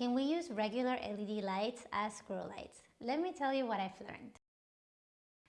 Can we use regular LED lights as grow lights? Let me tell you what I've learned.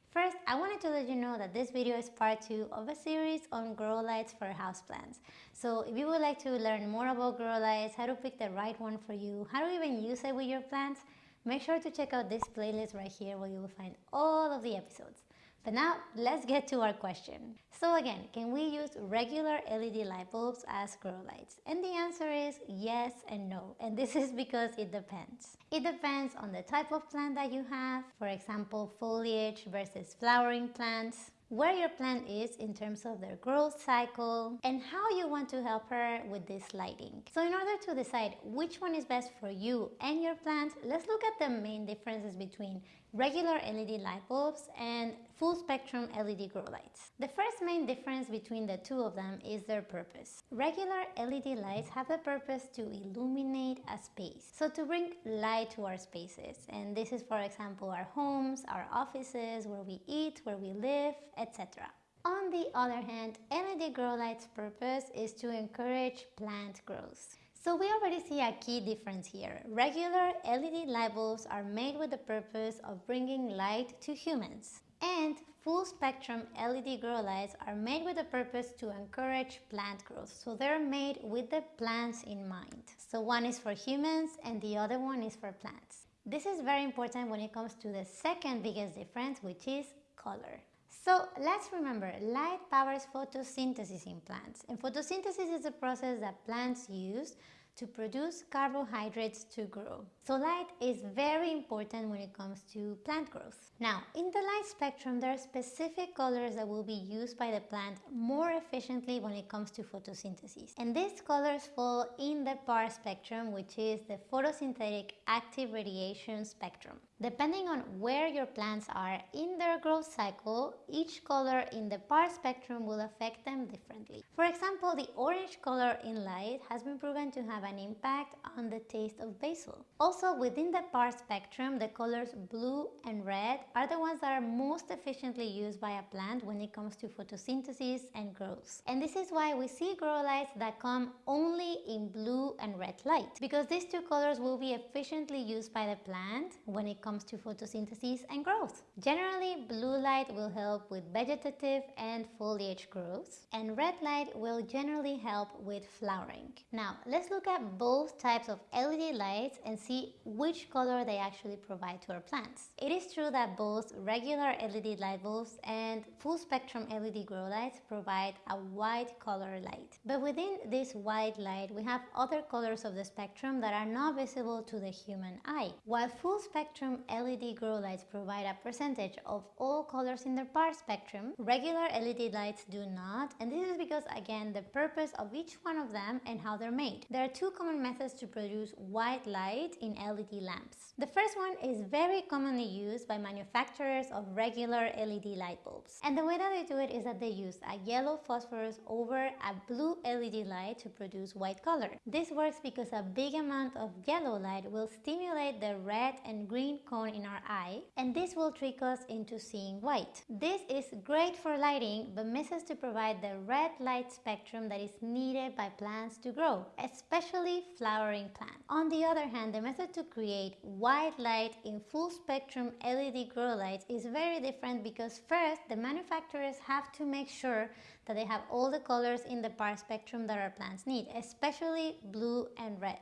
First, I wanted to let you know that this video is part 2 of a series on grow lights for houseplants. So if you would like to learn more about grow lights, how to pick the right one for you, how to even use it with your plants, make sure to check out this playlist right here where you will find all of the episodes. But now let's get to our question. So again, can we use regular LED light bulbs as grow lights? And the answer is yes and no. And this is because it depends. It depends on the type of plant that you have. For example, foliage versus flowering plants where your plant is in terms of their growth cycle and how you want to help her with this lighting. So in order to decide which one is best for you and your plant, let's look at the main differences between regular LED light bulbs and full spectrum LED grow lights. The first main difference between the two of them is their purpose. Regular LED lights have the purpose to illuminate a space, so to bring light to our spaces. And this is for example our homes, our offices, where we eat, where we live, etc. On the other hand, LED grow lights purpose is to encourage plant growth. So we already see a key difference here. Regular LED light bulbs are made with the purpose of bringing light to humans. And full spectrum LED grow lights are made with the purpose to encourage plant growth. So they're made with the plants in mind. So one is for humans and the other one is for plants. This is very important when it comes to the second biggest difference, which is color. So let's remember, light powers photosynthesis in plants. And photosynthesis is a process that plants use to produce carbohydrates to grow. So light is very important when it comes to plant growth. Now, in the light spectrum, there are specific colors that will be used by the plant more efficiently when it comes to photosynthesis. And these colors fall in the PAR spectrum, which is the photosynthetic active radiation spectrum. Depending on where your plants are in their growth cycle, each color in the PAR spectrum will affect them differently. For example, the orange color in light has been proven to have an impact on the taste of basil. Also, within the PAR spectrum, the colors blue and red are the ones that are most efficiently used by a plant when it comes to photosynthesis and growth. And this is why we see grow lights that come only in blue and red light, because these two colors will be efficiently used by the plant when it comes comes to photosynthesis and growth. Generally, blue light will help with vegetative and foliage growth, and red light will generally help with flowering. Now, let's look at both types of LED lights and see which color they actually provide to our plants. It is true that both regular LED light bulbs and full spectrum LED grow lights provide a white color light. But within this white light, we have other colors of the spectrum that are not visible to the human eye. While full spectrum LED grow lights provide a percentage of all colors in their PAR spectrum, regular LED lights do not, and this is because again the purpose of each one of them and how they're made. There are two common methods to produce white light in LED lamps. The first one is very commonly used by manufacturers of regular LED light bulbs. And the way that they do it is that they use a yellow phosphorus over a blue LED light to produce white color. This works because a big amount of yellow light will stimulate the red and green cone in our eye and this will trick us into seeing white. This is great for lighting but misses to provide the red light spectrum that is needed by plants to grow, especially flowering plants. On the other hand, the method to create white light in full spectrum LED grow lights is very different because first the manufacturers have to make sure that they have all the colors in the PAR spectrum that our plants need, especially blue and red.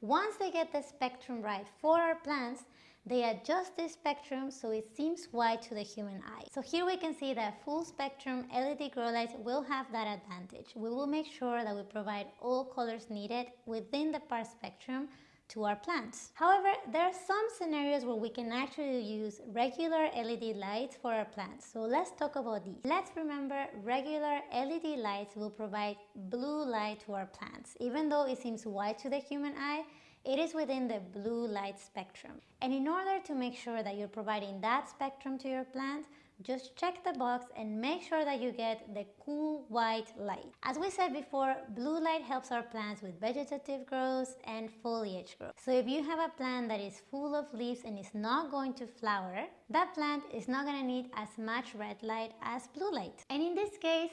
Once they get the spectrum right for our plants, they adjust the spectrum so it seems white to the human eye. So here we can see that full spectrum LED grow lights will have that advantage. We will make sure that we provide all colors needed within the PAR spectrum to our plants. However, there are some scenarios where we can actually use regular LED lights for our plants. So let's talk about these. Let's remember regular LED lights will provide blue light to our plants. Even though it seems white to the human eye, it is within the blue light spectrum. And in order to make sure that you're providing that spectrum to your plant, just check the box and make sure that you get the cool white light. As we said before, blue light helps our plants with vegetative growth and foliage growth. So if you have a plant that is full of leaves and is not going to flower, that plant is not going to need as much red light as blue light. And in this case,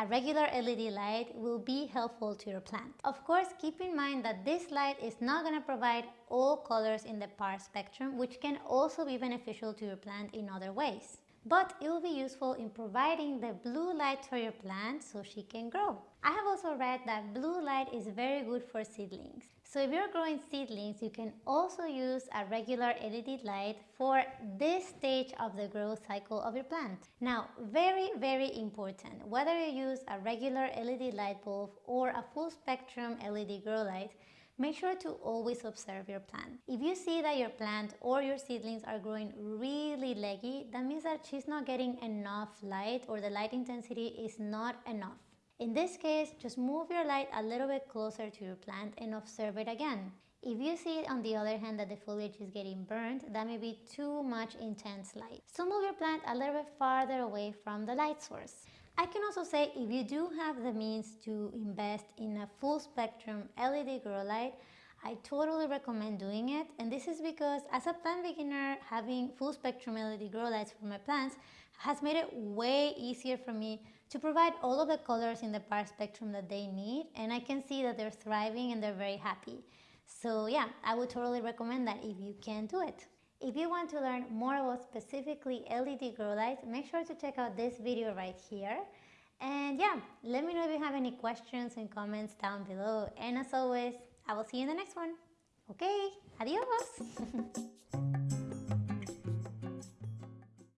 a regular LED light will be helpful to your plant. Of course, keep in mind that this light is not going to provide all colors in the PAR spectrum, which can also be beneficial to your plant in other ways but it will be useful in providing the blue light for your plant so she can grow. I have also read that blue light is very good for seedlings. So if you're growing seedlings, you can also use a regular LED light for this stage of the growth cycle of your plant. Now, very, very important, whether you use a regular LED light bulb or a full spectrum LED grow light, Make sure to always observe your plant. If you see that your plant or your seedlings are growing really leggy, that means that she's not getting enough light or the light intensity is not enough. In this case, just move your light a little bit closer to your plant and observe it again. If you see on the other hand that the foliage is getting burned, that may be too much intense light. So move your plant a little bit farther away from the light source. I can also say if you do have the means to invest in a full spectrum LED grow light, I totally recommend doing it and this is because as a plant beginner having full spectrum LED grow lights for my plants has made it way easier for me to provide all of the colors in the PAR spectrum that they need and I can see that they're thriving and they're very happy. So yeah, I would totally recommend that if you can do it. If you want to learn more about specifically LED grow lights, make sure to check out this video right here. And yeah, let me know if you have any questions and comments down below. And as always, I will see you in the next one. Okay, adios.